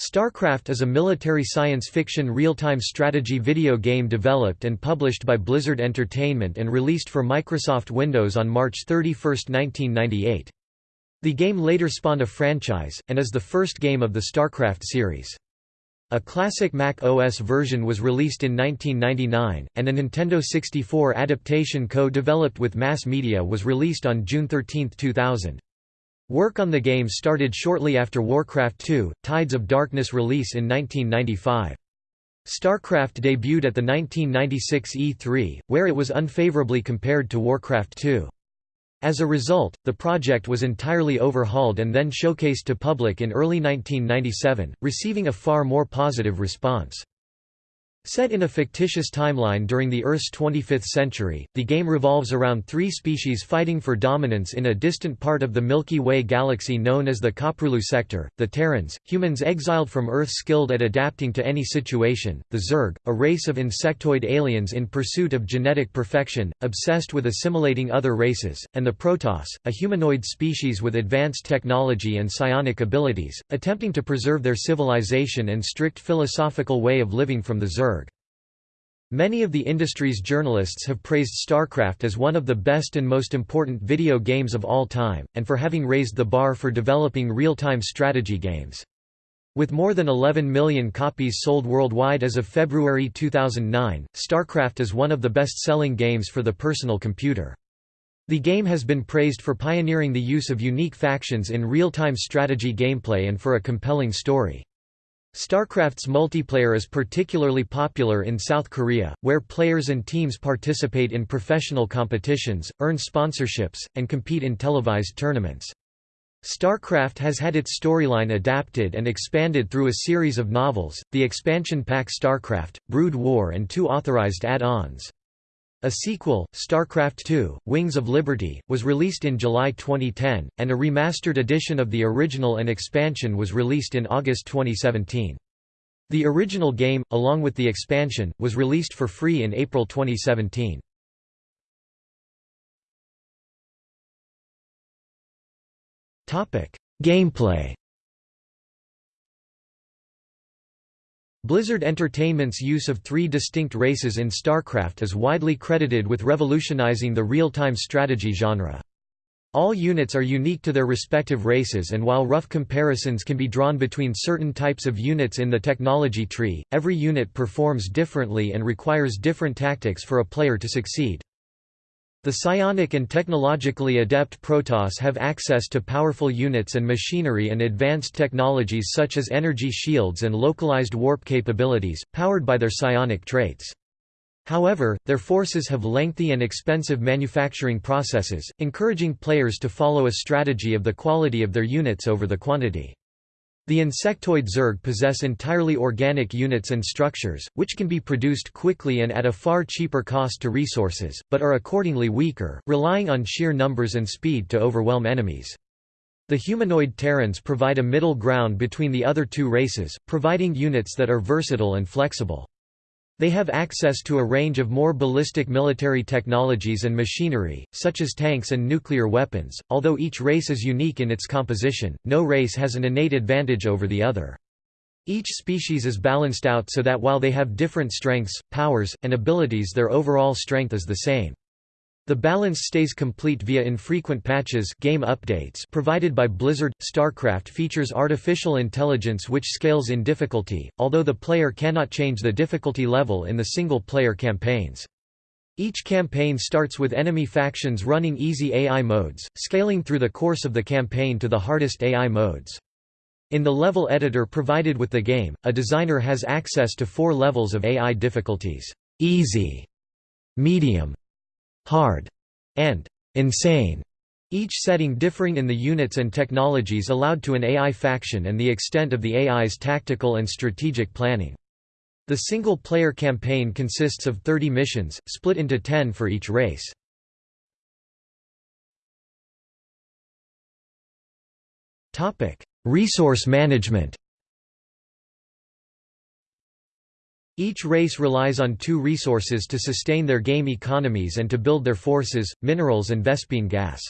StarCraft is a military science fiction real-time strategy video game developed and published by Blizzard Entertainment and released for Microsoft Windows on March 31, 1998. The game later spawned a franchise, and is the first game of the StarCraft series. A classic Mac OS version was released in 1999, and a Nintendo 64 adaptation co-developed with Mass Media was released on June 13, 2000. Work on the game started shortly after Warcraft II, Tides of Darkness release in 1995. StarCraft debuted at the 1996 E3, where it was unfavorably compared to Warcraft II. As a result, the project was entirely overhauled and then showcased to public in early 1997, receiving a far more positive response. Set in a fictitious timeline during the Earth's 25th century, the game revolves around three species fighting for dominance in a distant part of the Milky Way galaxy known as the Koprulu sector, the Terrans, humans exiled from Earth skilled at adapting to any situation, the Zerg, a race of insectoid aliens in pursuit of genetic perfection, obsessed with assimilating other races, and the Protoss, a humanoid species with advanced technology and psionic abilities, attempting to preserve their civilization and strict philosophical way of living from the Zerg. Many of the industry's journalists have praised StarCraft as one of the best and most important video games of all time, and for having raised the bar for developing real-time strategy games. With more than 11 million copies sold worldwide as of February 2009, StarCraft is one of the best-selling games for the personal computer. The game has been praised for pioneering the use of unique factions in real-time strategy gameplay and for a compelling story. StarCraft's multiplayer is particularly popular in South Korea, where players and teams participate in professional competitions, earn sponsorships, and compete in televised tournaments. StarCraft has had its storyline adapted and expanded through a series of novels, the expansion pack StarCraft, Brood War and two authorized add-ons. A sequel, StarCraft II, Wings of Liberty, was released in July 2010, and a remastered edition of the original and expansion was released in August 2017. The original game, along with the expansion, was released for free in April 2017. Gameplay Blizzard Entertainment's use of three distinct races in StarCraft is widely credited with revolutionizing the real-time strategy genre. All units are unique to their respective races and while rough comparisons can be drawn between certain types of units in the technology tree, every unit performs differently and requires different tactics for a player to succeed. The psionic and technologically adept Protoss have access to powerful units and machinery and advanced technologies such as energy shields and localized warp capabilities, powered by their psionic traits. However, their forces have lengthy and expensive manufacturing processes, encouraging players to follow a strategy of the quality of their units over the quantity. The insectoid Zerg possess entirely organic units and structures, which can be produced quickly and at a far cheaper cost to resources, but are accordingly weaker, relying on sheer numbers and speed to overwhelm enemies. The humanoid Terrans provide a middle ground between the other two races, providing units that are versatile and flexible. They have access to a range of more ballistic military technologies and machinery, such as tanks and nuclear weapons. Although each race is unique in its composition, no race has an innate advantage over the other. Each species is balanced out so that while they have different strengths, powers, and abilities their overall strength is the same. The balance stays complete via infrequent patches game updates provided by Blizzard. StarCraft features artificial intelligence which scales in difficulty, although the player cannot change the difficulty level in the single-player campaigns. Each campaign starts with enemy factions running easy AI modes, scaling through the course of the campaign to the hardest AI modes. In the level editor provided with the game, a designer has access to four levels of AI difficulties, easy, medium, hard, and insane, each setting differing in the units and technologies allowed to an AI faction and the extent of the AI's tactical and strategic planning. The single-player campaign consists of 30 missions, split into 10 for each race. Resource management Each race relies on two resources to sustain their game economies and to build their forces, minerals and Vespene gas.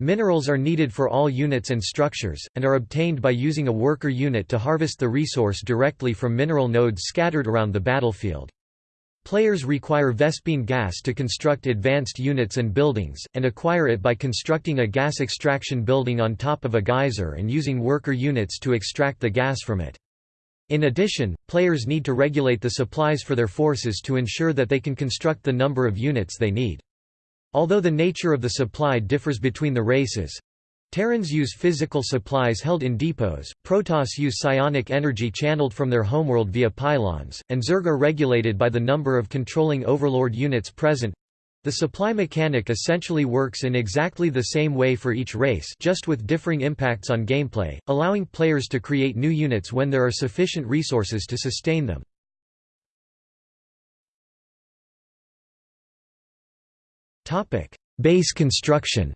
Minerals are needed for all units and structures, and are obtained by using a worker unit to harvest the resource directly from mineral nodes scattered around the battlefield. Players require Vespene gas to construct advanced units and buildings, and acquire it by constructing a gas extraction building on top of a geyser and using worker units to extract the gas from it. In addition, players need to regulate the supplies for their forces to ensure that they can construct the number of units they need. Although the nature of the supply differs between the races, Terrans use physical supplies held in depots, Protoss use psionic energy channeled from their homeworld via pylons, and Zerg are regulated by the number of controlling overlord units present. The supply mechanic essentially works in exactly the same way for each race just with differing impacts on gameplay, allowing players to create new units when there are sufficient resources to sustain them. Base construction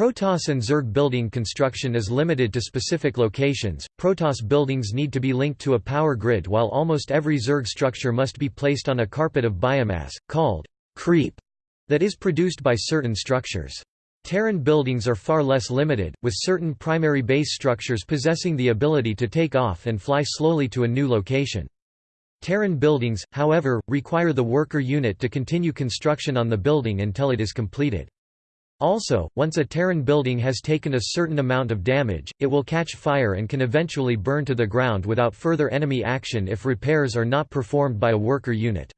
Protoss and Zerg building construction is limited to specific locations. Protoss buildings need to be linked to a power grid while almost every Zerg structure must be placed on a carpet of biomass, called creep, that is produced by certain structures. Terran buildings are far less limited, with certain primary base structures possessing the ability to take off and fly slowly to a new location. Terran buildings, however, require the worker unit to continue construction on the building until it is completed. Also, once a Terran building has taken a certain amount of damage, it will catch fire and can eventually burn to the ground without further enemy action if repairs are not performed by a worker unit.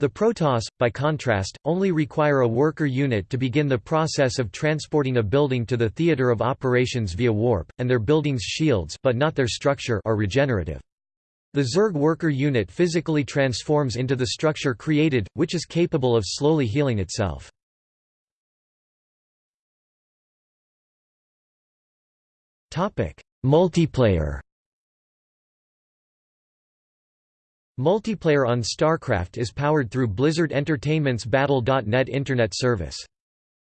The Protoss, by contrast, only require a worker unit to begin the process of transporting a building to the theater of operations via warp, and their building's shields but not their structure are regenerative. The Zerg worker unit physically transforms into the structure created, which is capable of slowly healing itself. Multiplayer Multiplayer on StarCraft is powered through Blizzard Entertainment's Battle.net internet service.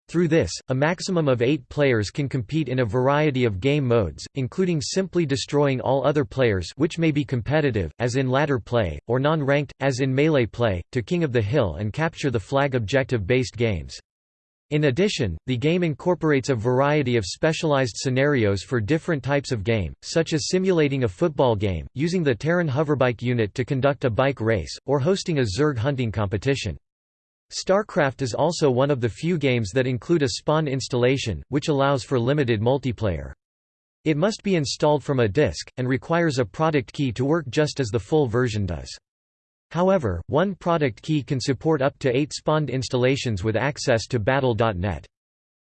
Through this, a maximum of eight players can compete in a variety of game modes, including simply destroying all other players which may be competitive, as in ladder play, or non-ranked, as in melee play, to King of the Hill and capture the flag objective-based games. In addition, the game incorporates a variety of specialized scenarios for different types of game, such as simulating a football game, using the Terran hoverbike unit to conduct a bike race, or hosting a Zerg hunting competition. StarCraft is also one of the few games that include a spawn installation, which allows for limited multiplayer. It must be installed from a disk, and requires a product key to work just as the full version does. However, one product key can support up to eight spawned installations with access to Battle.net.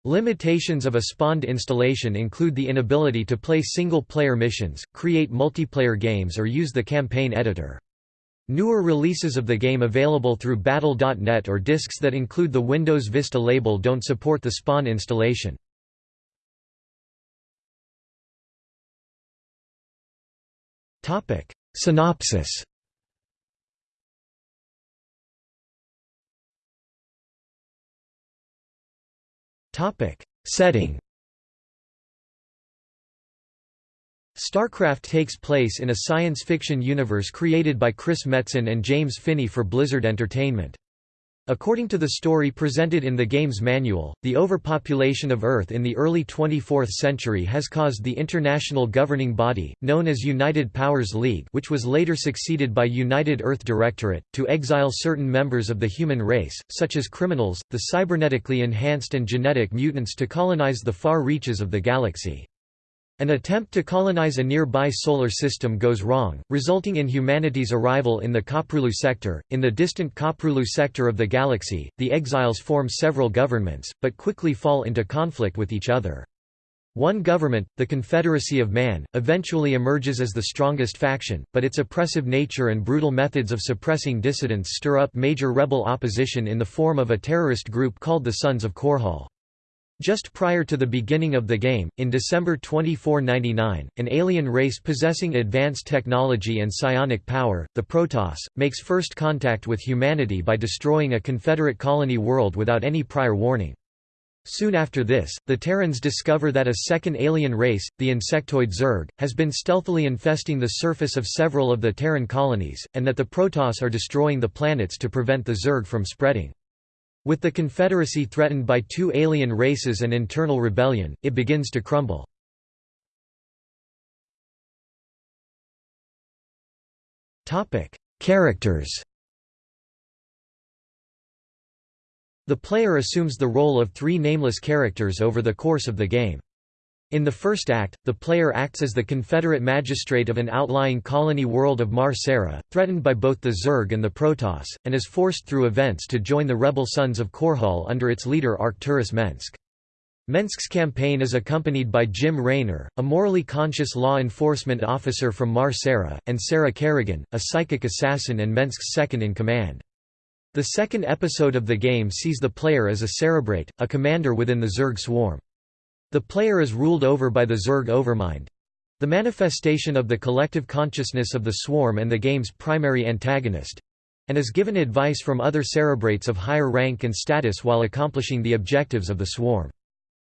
Limitations of a spawned installation include the inability to play single-player missions, create multiplayer games or use the campaign editor. Newer releases of the game available through Battle.net or disks that include the Windows Vista label don't support the spawn installation. Synopsis Topic: Setting. StarCraft takes place in a science fiction universe created by Chris Metzen and James Phinney for Blizzard Entertainment. According to the story presented in the game's manual, the overpopulation of Earth in the early 24th century has caused the international governing body, known as United Powers League which was later succeeded by United Earth Directorate, to exile certain members of the human race, such as criminals, the cybernetically enhanced and genetic mutants to colonize the far reaches of the galaxy. An attempt to colonize a nearby solar system goes wrong, resulting in humanity's arrival in the Koprulu sector. In the distant Koprulu sector of the galaxy, the exiles form several governments, but quickly fall into conflict with each other. One government, the Confederacy of Man, eventually emerges as the strongest faction, but its oppressive nature and brutal methods of suppressing dissidents stir up major rebel opposition in the form of a terrorist group called the Sons of Korhal. Just prior to the beginning of the game, in December 2499, an alien race possessing advanced technology and psionic power, the Protoss, makes first contact with humanity by destroying a Confederate colony world without any prior warning. Soon after this, the Terrans discover that a second alien race, the insectoid Zerg, has been stealthily infesting the surface of several of the Terran colonies, and that the Protoss are destroying the planets to prevent the Zerg from spreading. With the Confederacy threatened by two alien races and internal rebellion, it begins to crumble. Characters The player assumes the role of three nameless characters over the course of the game. In the first act, the player acts as the Confederate magistrate of an outlying colony world of Mar Sara, threatened by both the Zerg and the Protoss, and is forced through events to join the rebel Sons of Korhal under its leader Arcturus Mengsk. Mengsk's campaign is accompanied by Jim Raynor, a morally conscious law enforcement officer from Mar Sara, and Sarah Kerrigan, a psychic assassin and Mengsk's second-in-command. The second episode of the game sees the player as a Cerebrate, a commander within the Zerg swarm. The player is ruled over by the Zerg Overmind—the manifestation of the collective consciousness of the swarm and the game's primary antagonist—and is given advice from other Cerebrates of higher rank and status while accomplishing the objectives of the swarm.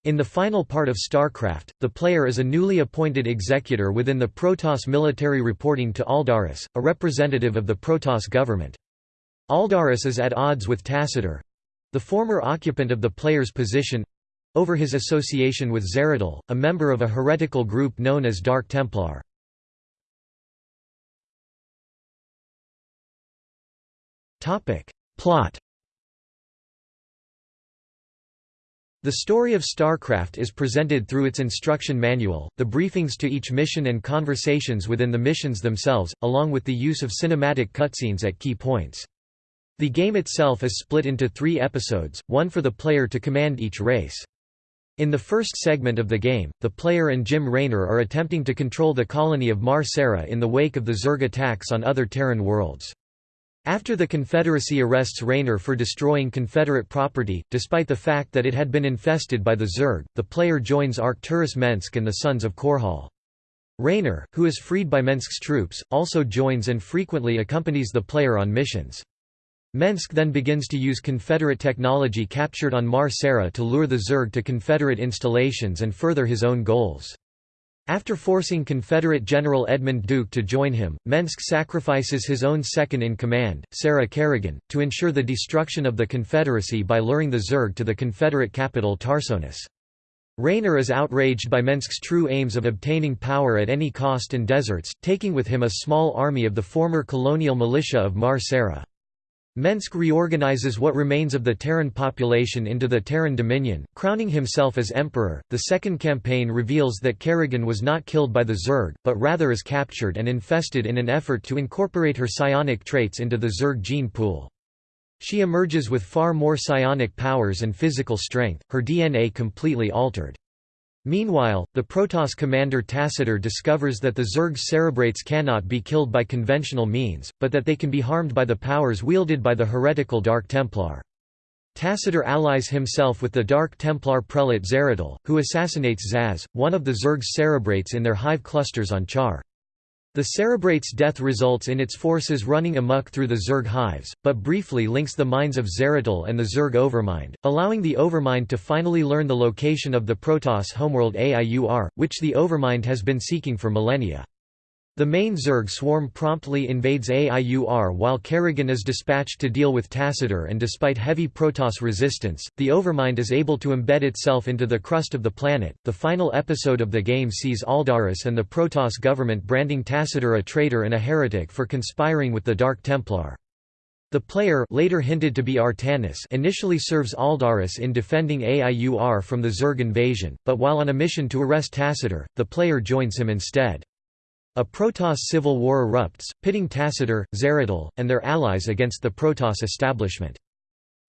In the final part of StarCraft, the player is a newly appointed executor within the Protoss military reporting to Aldaris, a representative of the Protoss government. Aldaris is at odds with Tassadar—the former occupant of the player's position, over his association with Zeratul, a member of a heretical group known as Dark Templar. Plot The story of StarCraft is presented through its instruction manual, the briefings to each mission and conversations within the missions themselves, along with the use of cinematic cutscenes at key points. The game itself is split into three episodes, one for the player to command each race. In the first segment of the game, the player and Jim Raynor are attempting to control the colony of Mar Sara in the wake of the Zerg attacks on other Terran worlds. After the Confederacy arrests Raynor for destroying Confederate property, despite the fact that it had been infested by the Zerg, the player joins Arcturus Mengsk and the Sons of Korhal. Raynor, who is freed by Mengsk's troops, also joins and frequently accompanies the player on missions. Mengsk then begins to use Confederate technology captured on Mar Sara to lure the Zerg to Confederate installations and further his own goals. After forcing Confederate General Edmund Duke to join him, Mengsk sacrifices his own second-in-command, Sarah Kerrigan, to ensure the destruction of the Confederacy by luring the Zerg to the Confederate capital Tarsonis. Raynor is outraged by Mengsk's true aims of obtaining power at any cost and deserts, taking with him a small army of the former colonial militia of Mar Sara. Mengsk reorganizes what remains of the Terran population into the Terran Dominion, crowning himself as emperor. The second campaign reveals that Kerrigan was not killed by the Zerg, but rather is captured and infested in an effort to incorporate her psionic traits into the Zerg gene pool. She emerges with far more psionic powers and physical strength, her DNA completely altered. Meanwhile, the Protoss commander Tassadar discovers that the Zerg Cerebrates cannot be killed by conventional means, but that they can be harmed by the powers wielded by the heretical Dark Templar. Tassadar allies himself with the Dark Templar prelate Zeratul, who assassinates Zasz, one of the Zerg's Cerebrates in their hive clusters on Char. The Cerebrate's death results in its forces running amok through the Zerg hives, but briefly links the minds of Zeratul and the Zerg Overmind, allowing the Overmind to finally learn the location of the Protoss homeworld AIUR, which the Overmind has been seeking for millennia. The main Zerg swarm promptly invades AIUR while Kerrigan is dispatched to deal with Tassadar and despite heavy Protoss resistance, the Overmind is able to embed itself into the crust of the planet. The final episode of the game sees Aldaris and the Protoss government branding Tassadar a traitor and a heretic for conspiring with the Dark Templar. The player later hinted to be Artanis initially serves Aldaris in defending AIUR from the Zerg invasion, but while on a mission to arrest Tassadar, the player joins him instead. A Protoss civil war erupts, pitting Tassadar, Zeratul, and their allies against the Protoss establishment.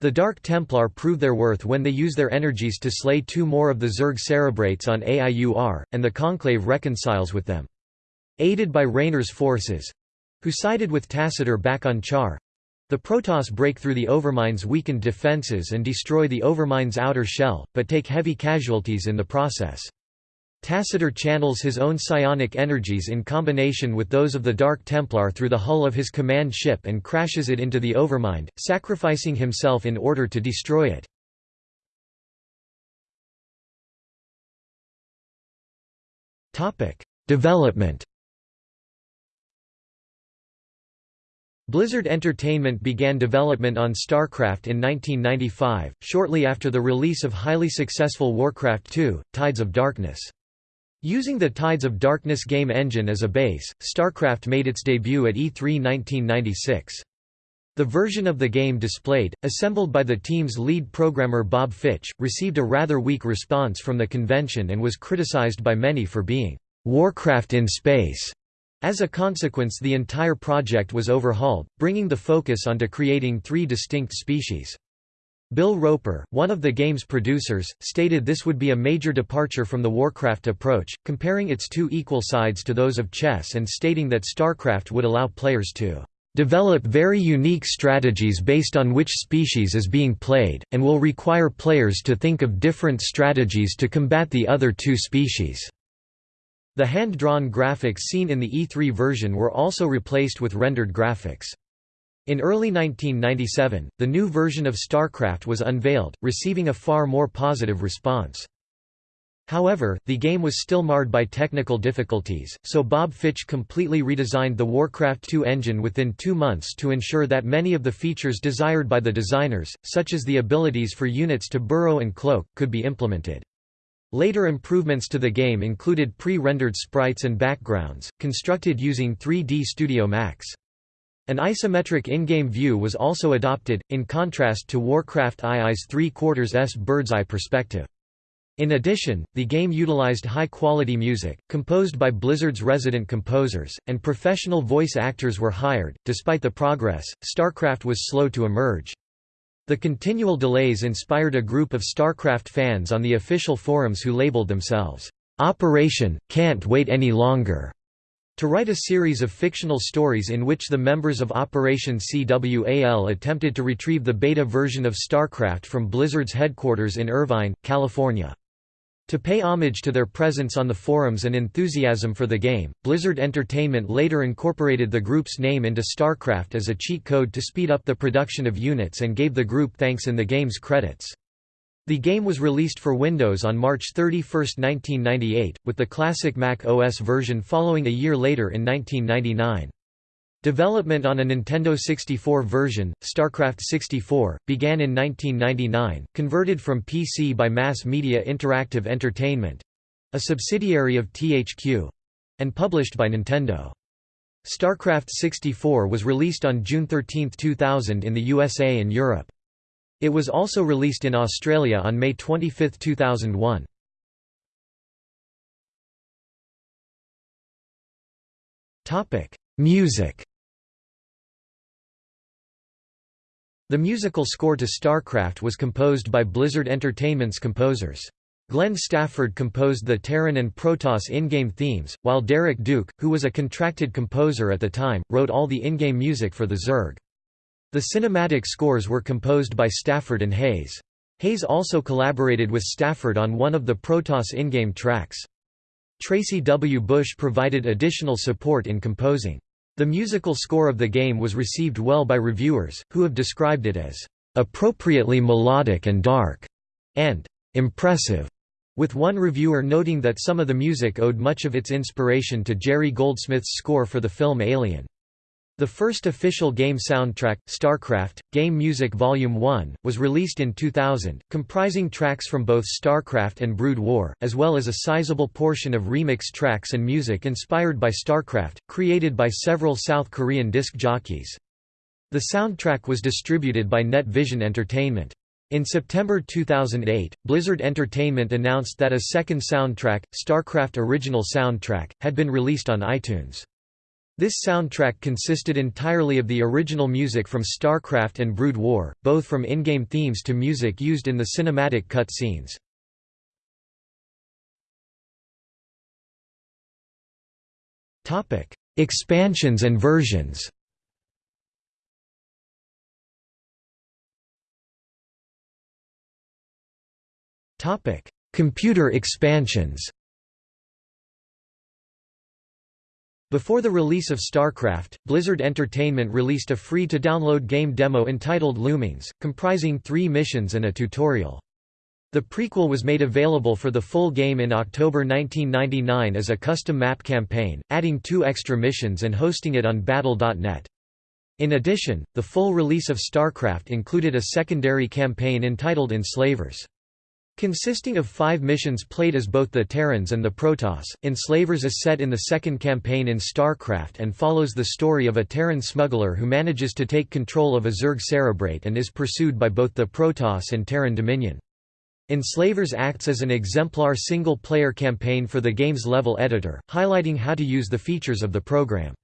The Dark Templar prove their worth when they use their energies to slay two more of the Zerg Cerebrates on AIUR, and the Conclave reconciles with them. Aided by Raynor's forces—who sided with Tassadar back on Char—the Protoss break through the Overmind's weakened defenses and destroy the Overmind's outer shell, but take heavy casualties in the process. Tassadar channels his own psionic energies in combination with those of the Dark Templar through the hull of his command ship and crashes it into the Overmind, sacrificing himself in order to destroy it. Development Blizzard Entertainment began development on StarCraft in 1995, shortly after the release of highly successful Warcraft II, Tides of Darkness. Using the Tides of Darkness game engine as a base, StarCraft made its debut at E3 1996. The version of the game displayed, assembled by the team's lead programmer Bob Fitch, received a rather weak response from the convention and was criticized by many for being Warcraft in space. As a consequence the entire project was overhauled, bringing the focus onto creating three distinct species. Bill Roper, one of the game's producers, stated this would be a major departure from the Warcraft approach, comparing its two equal sides to those of chess and stating that StarCraft would allow players to develop very unique strategies based on which species is being played, and will require players to think of different strategies to combat the other two species." The hand-drawn graphics seen in the E3 version were also replaced with rendered graphics. In early 1997, the new version of StarCraft was unveiled, receiving a far more positive response. However, the game was still marred by technical difficulties, so Bob Fitch completely redesigned the Warcraft 2 engine within two months to ensure that many of the features desired by the designers, such as the abilities for units to burrow and cloak, could be implemented. Later improvements to the game included pre-rendered sprites and backgrounds, constructed using 3D Studio Max. An isometric in-game view was also adopted, in contrast to Warcraft II's 3 quarters S bird's-eye perspective. In addition, the game utilized high-quality music, composed by Blizzard's resident composers, and professional voice actors were hired. Despite the progress, StarCraft was slow to emerge. The continual delays inspired a group of StarCraft fans on the official forums who labeled themselves, "'Operation, Can't Wait Any Longer' to write a series of fictional stories in which the members of Operation CWAL attempted to retrieve the beta version of StarCraft from Blizzard's headquarters in Irvine, California. To pay homage to their presence on the forums and enthusiasm for the game, Blizzard Entertainment later incorporated the group's name into StarCraft as a cheat code to speed up the production of units and gave the group thanks in the game's credits. The game was released for Windows on March 31, 1998, with the classic Mac OS version following a year later in 1999. Development on a Nintendo 64 version, StarCraft 64, began in 1999, converted from PC by Mass Media Interactive Entertainment—a subsidiary of THQ—and published by Nintendo. StarCraft 64 was released on June 13, 2000 in the USA and Europe. It was also released in Australia on May 25, 2001. Music The musical score to StarCraft was composed by Blizzard Entertainment's composers. Glenn Stafford composed the Terran and Protoss in-game themes, while Derek Duke, who was a contracted composer at the time, wrote all the in-game music for the Zerg. The cinematic scores were composed by Stafford and Hayes. Hayes also collaborated with Stafford on one of the Protoss in-game tracks. Tracy W. Bush provided additional support in composing. The musical score of the game was received well by reviewers, who have described it as appropriately melodic and dark, and impressive, with one reviewer noting that some of the music owed much of its inspiration to Jerry Goldsmith's score for the film Alien. The first official game soundtrack, StarCraft, Game Music Volume 1, was released in 2000, comprising tracks from both StarCraft and Brood War, as well as a sizable portion of remix tracks and music inspired by StarCraft, created by several South Korean disc jockeys. The soundtrack was distributed by Net Vision Entertainment. In September 2008, Blizzard Entertainment announced that a second soundtrack, StarCraft Original Soundtrack, had been released on iTunes. This soundtrack consisted entirely of the original music from StarCraft and Brood War, both from in-game themes to music used in the cinematic cut scenes. Expansions and versions Computer expansions Before the release of StarCraft, Blizzard Entertainment released a free-to-download game demo entitled Loomings, comprising three missions and a tutorial. The prequel was made available for the full game in October 1999 as a custom map campaign, adding two extra missions and hosting it on Battle.net. In addition, the full release of StarCraft included a secondary campaign entitled Enslavers. Consisting of five missions played as both the Terrans and the Protoss, Enslavers is set in the second campaign in StarCraft and follows the story of a Terran smuggler who manages to take control of a Zerg Cerebrate and is pursued by both the Protoss and Terran Dominion. Enslavers acts as an exemplar single-player campaign for the game's level editor, highlighting how to use the features of the program.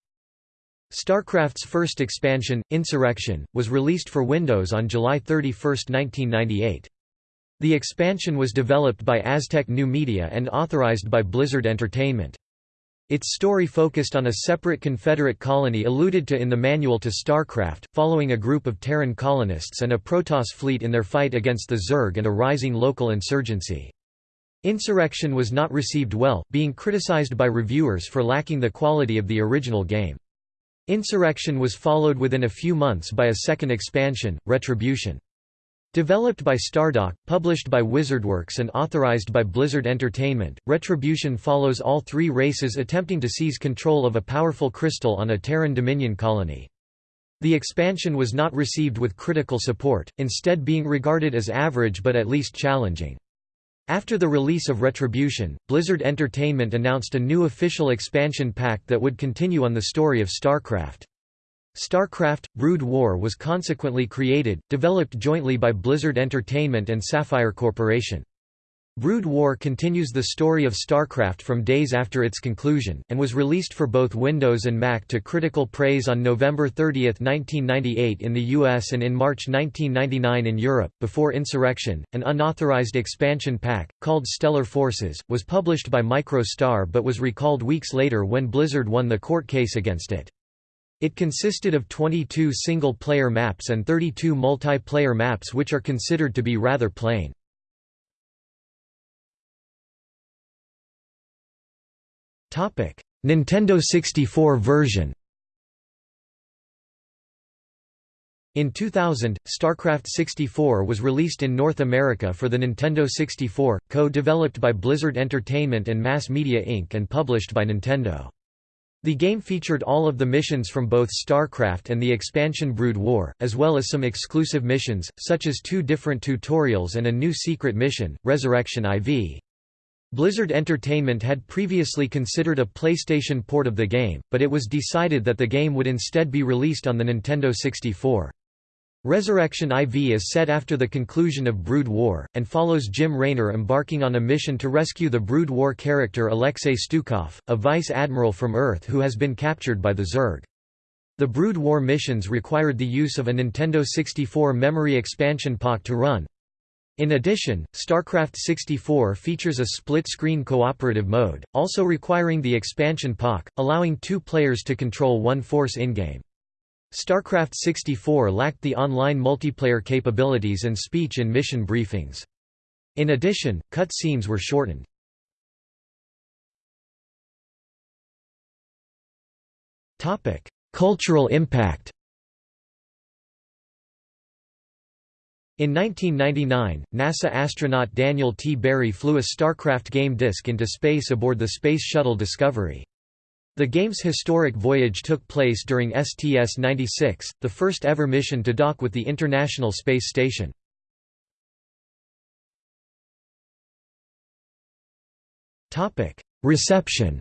StarCraft's first expansion, Insurrection, was released for Windows on July 31, 1998. The expansion was developed by Aztec New Media and authorized by Blizzard Entertainment. Its story focused on a separate Confederate colony alluded to in the manual to StarCraft, following a group of Terran colonists and a Protoss fleet in their fight against the Zerg and a rising local insurgency. Insurrection was not received well, being criticized by reviewers for lacking the quality of the original game. Insurrection was followed within a few months by a second expansion, Retribution. Developed by Stardock, published by WizardWorks and authorized by Blizzard Entertainment, Retribution follows all three races attempting to seize control of a powerful crystal on a Terran Dominion colony. The expansion was not received with critical support, instead being regarded as average but at least challenging. After the release of Retribution, Blizzard Entertainment announced a new official expansion pack that would continue on the story of StarCraft. StarCraft – Brood War was consequently created, developed jointly by Blizzard Entertainment and Saffire Corporation. Brood War continues the story of StarCraft from days after its conclusion, and was released for both Windows and Mac to critical praise on November 30, 1998 in the US and in March 1999 in Europe. Before Insurrection, an unauthorized expansion pack, called Stellar Forces, was published by MicroStar but was recalled weeks later when Blizzard won the court case against it. It consisted of 22 single-player maps and 32 multiplayer maps which are considered to be rather plain. Nintendo 64 version In 2000, StarCraft 64 was released in North America for the Nintendo 64, co-developed by Blizzard Entertainment and Mass Media Inc. and published by Nintendo. The game featured all of the missions from both StarCraft and the expansion Brood War, as well as some exclusive missions, such as two different tutorials and a new secret mission, Resurrection IV. Blizzard Entertainment had previously considered a PlayStation port of the game, but it was decided that the game would instead be released on the Nintendo 64. Resurrection IV is set after the conclusion of Brood War, and follows Jim Raynor embarking on a mission to rescue the Brood War character Alexei Stukov, a vice admiral from Earth who has been captured by the Zerg. The Brood War missions required the use of a Nintendo 64 memory expansion pack to run, in addition, StarCraft 64 features a split-screen cooperative mode, also requiring the expansion pack, allowing two players to control one force in-game. StarCraft 64 lacked the online multiplayer capabilities and speech in mission briefings. In addition, cut scenes were shortened. Cultural impact In 1999, NASA astronaut Daniel T. Barry flew a StarCraft game disk into space aboard the Space Shuttle Discovery. The game's historic voyage took place during STS-96, the first ever mission to dock with the International Space Station. Reception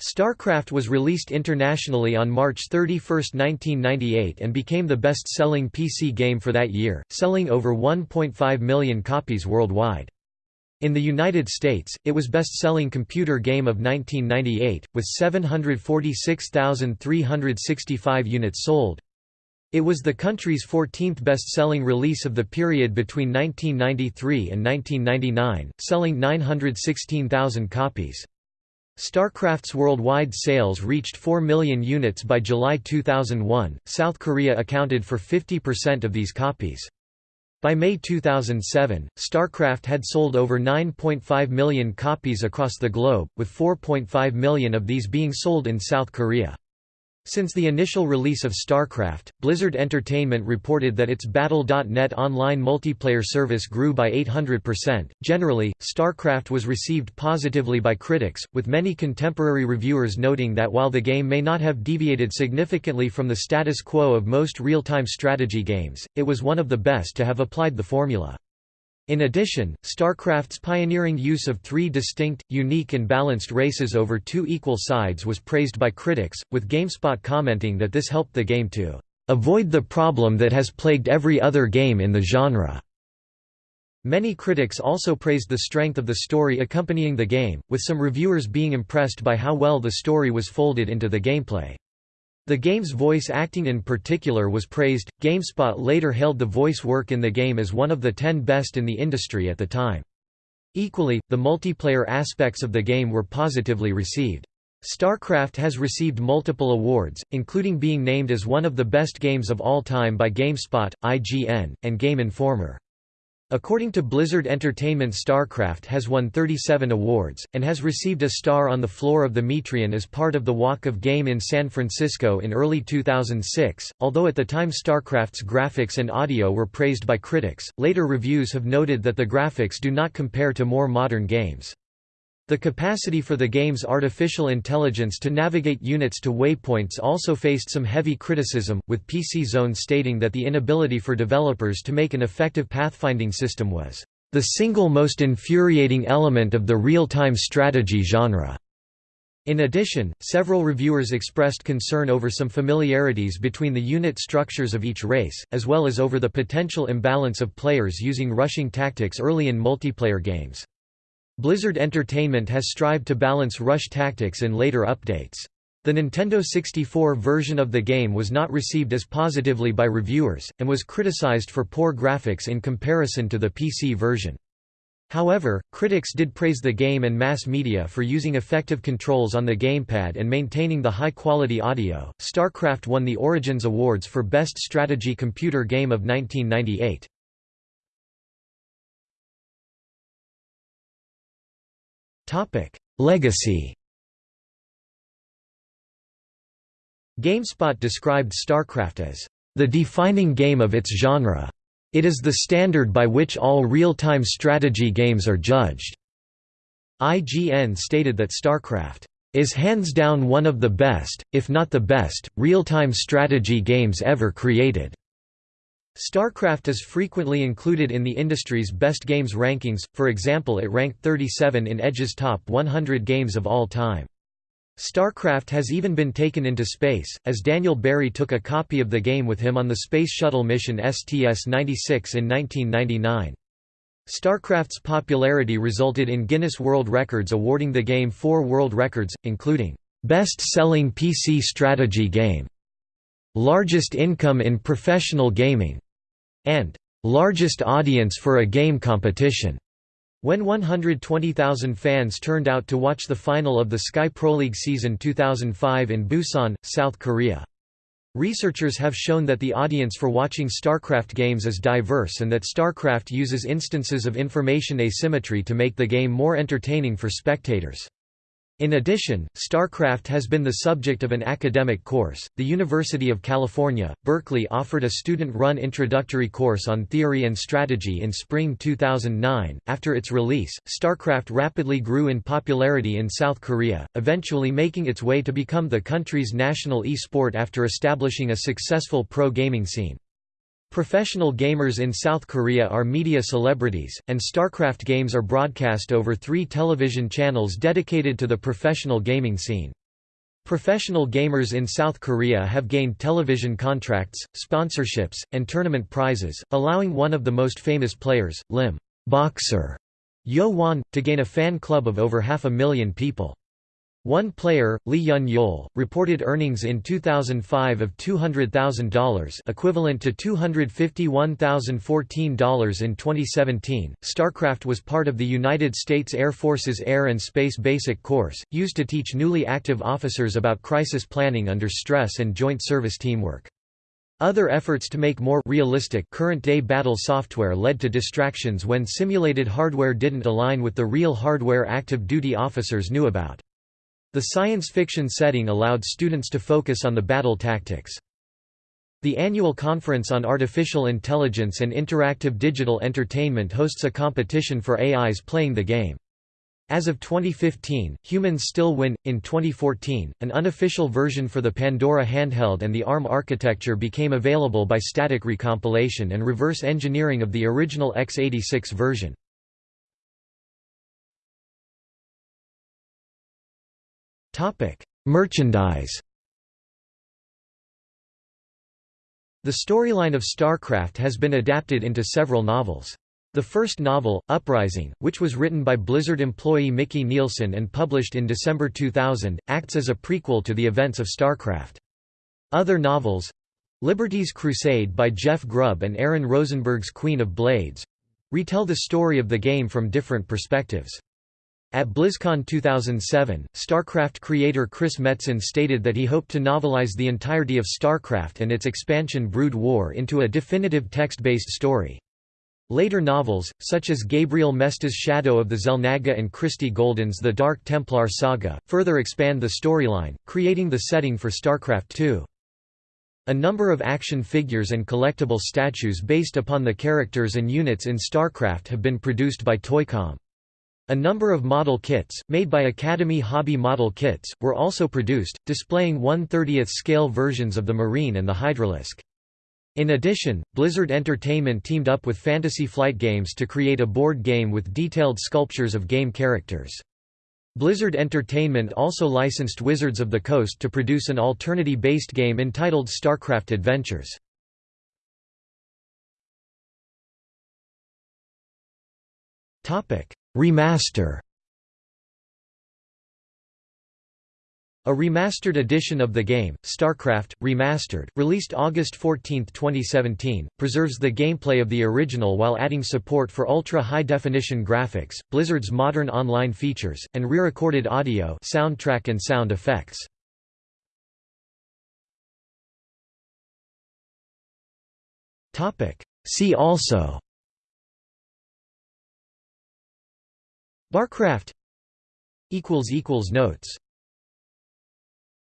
StarCraft was released internationally on March 31, 1998 and became the best-selling PC game for that year, selling over 1.5 million copies worldwide. In the United States, it was best-selling computer game of 1998, with 746,365 units sold. It was the country's 14th best-selling release of the period between 1993 and 1999, selling 916,000 copies. StarCraft's worldwide sales reached 4 million units by July 2001. South Korea accounted for 50% of these copies. By May 2007, StarCraft had sold over 9.5 million copies across the globe, with 4.5 million of these being sold in South Korea. Since the initial release of StarCraft, Blizzard Entertainment reported that its Battle.net online multiplayer service grew by 800%. Generally, StarCraft was received positively by critics, with many contemporary reviewers noting that while the game may not have deviated significantly from the status quo of most real-time strategy games, it was one of the best to have applied the formula. In addition, StarCraft's pioneering use of three distinct, unique and balanced races over two equal sides was praised by critics, with GameSpot commenting that this helped the game to "...avoid the problem that has plagued every other game in the genre." Many critics also praised the strength of the story accompanying the game, with some reviewers being impressed by how well the story was folded into the gameplay. The game's voice acting in particular was praised. GameSpot later hailed the voice work in the game as one of the 10 best in the industry at the time. Equally, the multiplayer aspects of the game were positively received. StarCraft has received multiple awards, including being named as one of the best games of all time by GameSpot, IGN, and Game Informer. According to Blizzard Entertainment StarCraft has won 37 awards, and has received a star on the floor of the Metreon as part of the Walk of Game in San Francisco in early 2006. Although at the time StarCraft's graphics and audio were praised by critics, later reviews have noted that the graphics do not compare to more modern games. The capacity for the game's artificial intelligence to navigate units to waypoints also faced some heavy criticism, with PC Zone stating that the inability for developers to make an effective pathfinding system was the single most infuriating element of the real-time strategy genre. In addition, several reviewers expressed concern over some familiarities between the unit structures of each race, as well as over the potential imbalance of players using rushing tactics early in multiplayer games. Blizzard Entertainment has strived to balance rush tactics in later updates. The Nintendo 64 version of the game was not received as positively by reviewers, and was criticized for poor graphics in comparison to the PC version. However, critics did praise the game and mass media for using effective controls on the gamepad and maintaining the high-quality audio. StarCraft won the Origins Awards for Best Strategy Computer Game of 1998. Topic: Legacy. GameSpot described StarCraft as the defining game of its genre. It is the standard by which all real-time strategy games are judged. IGN stated that StarCraft is hands down one of the best, if not the best, real-time strategy games ever created. StarCraft is frequently included in the industry's best games rankings, for example it ranked 37 in Edge's top 100 games of all time. StarCraft has even been taken into space, as Daniel Barry took a copy of the game with him on the Space Shuttle mission STS-96 in 1999. StarCraft's popularity resulted in Guinness World Records awarding the game four world records, including, "...best-selling PC strategy game", "...largest income in professional gaming", and largest audience for a game competition. When 120,000 fans turned out to watch the final of the Sky Pro League season 2005 in Busan, South Korea. Researchers have shown that the audience for watching StarCraft games is diverse and that StarCraft uses instances of information asymmetry to make the game more entertaining for spectators. In addition, StarCraft has been the subject of an academic course. The University of California, Berkeley offered a student run introductory course on theory and strategy in spring 2009. After its release, StarCraft rapidly grew in popularity in South Korea, eventually making its way to become the country's national e sport after establishing a successful pro gaming scene. Professional gamers in South Korea are media celebrities, and StarCraft games are broadcast over three television channels dedicated to the professional gaming scene. Professional gamers in South Korea have gained television contracts, sponsorships, and tournament prizes, allowing one of the most famous players, Lim Boxer Yo Won, to gain a fan club of over half a million people. One player, Lee Yun-yeol, reported earnings in 2005 of $200,000 equivalent to $251,014 in 2017. StarCraft was part of the United States Air Force's Air and Space Basic Course, used to teach newly active officers about crisis planning under stress and joint service teamwork. Other efforts to make more realistic current-day battle software led to distractions when simulated hardware didn't align with the real hardware active duty officers knew about. The science fiction setting allowed students to focus on the battle tactics. The annual Conference on Artificial Intelligence and Interactive Digital Entertainment hosts a competition for AIs playing the game. As of 2015, humans still win. In 2014, an unofficial version for the Pandora handheld and the ARM architecture became available by static recompilation and reverse engineering of the original x86 version. Merchandise The storyline of StarCraft has been adapted into several novels. The first novel, Uprising, which was written by Blizzard employee Micky Neilson and published in December 2000, acts as a prequel to the events of StarCraft. Other novels Liberty's Crusade by Jeff Grubb and Aaron Rosenberg's Queen of Blades retell the story of the game from different perspectives. At BlizzCon 2007, StarCraft creator Chris Metzen stated that he hoped to novelize the entirety of StarCraft and its expansion Brood War into a definitive text-based story. Later novels, such as Gabriel Mesta's Shadow of the Xel'Naga and Christie Golden's The Dark Templar Saga, further expand the storyline, creating the setting for StarCraft II. A number of action figures and collectible statues based upon the characters and units in StarCraft have been produced by Toycom. A number of model kits, made by Academy Hobby Model Kits, were also produced, displaying 1/30th scale versions of the Marine and the Hydralisk. In addition, Blizzard Entertainment teamed up with Fantasy Flight Games to create a board game with detailed sculptures of game characters. Blizzard Entertainment also licensed Wizards of the Coast to produce an Alternity-based game entitled StarCraft Adventures. Remaster A remastered edition of the game, StarCraft, Remastered, released August 14, 2017, preserves the gameplay of the original while adding support for ultra-high-definition graphics, Blizzard's modern online features, and re-recorded audio soundtrack and sound effects. See also Barcraft Notes